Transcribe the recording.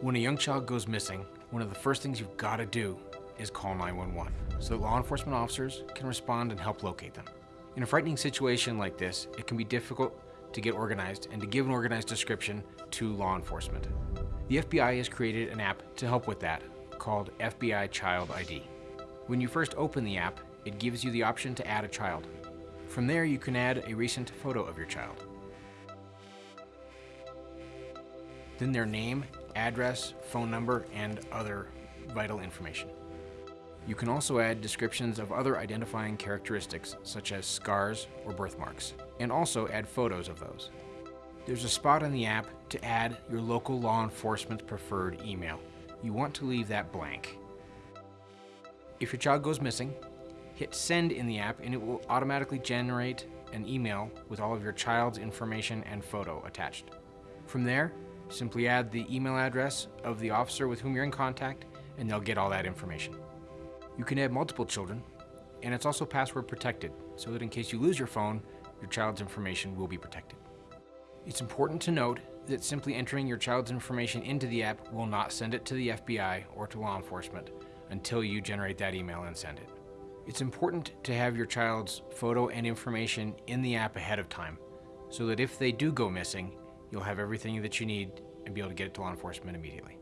When a young child goes missing, one of the first things you've got to do is call 911 so that law enforcement officers can respond and help locate them. In a frightening situation like this, it can be difficult to get organized and to give an organized description to law enforcement. The FBI has created an app to help with that called FBI Child ID. When you first open the app, it gives you the option to add a child. From there, you can add a recent photo of your child. Then their name, address, phone number, and other vital information. You can also add descriptions of other identifying characteristics such as scars or birthmarks, and also add photos of those. There's a spot in the app to add your local law enforcement preferred email. You want to leave that blank. If your child goes missing, hit send in the app and it will automatically generate an email with all of your child's information and photo attached. From there, simply add the email address of the officer with whom you're in contact and they'll get all that information. You can add multiple children and it's also password protected so that in case you lose your phone, your child's information will be protected. It's important to note that simply entering your child's information into the app will not send it to the FBI or to law enforcement until you generate that email and send it. It's important to have your child's photo and information in the app ahead of time so that if they do go missing, you'll have everything that you need and be able to get it to law enforcement immediately.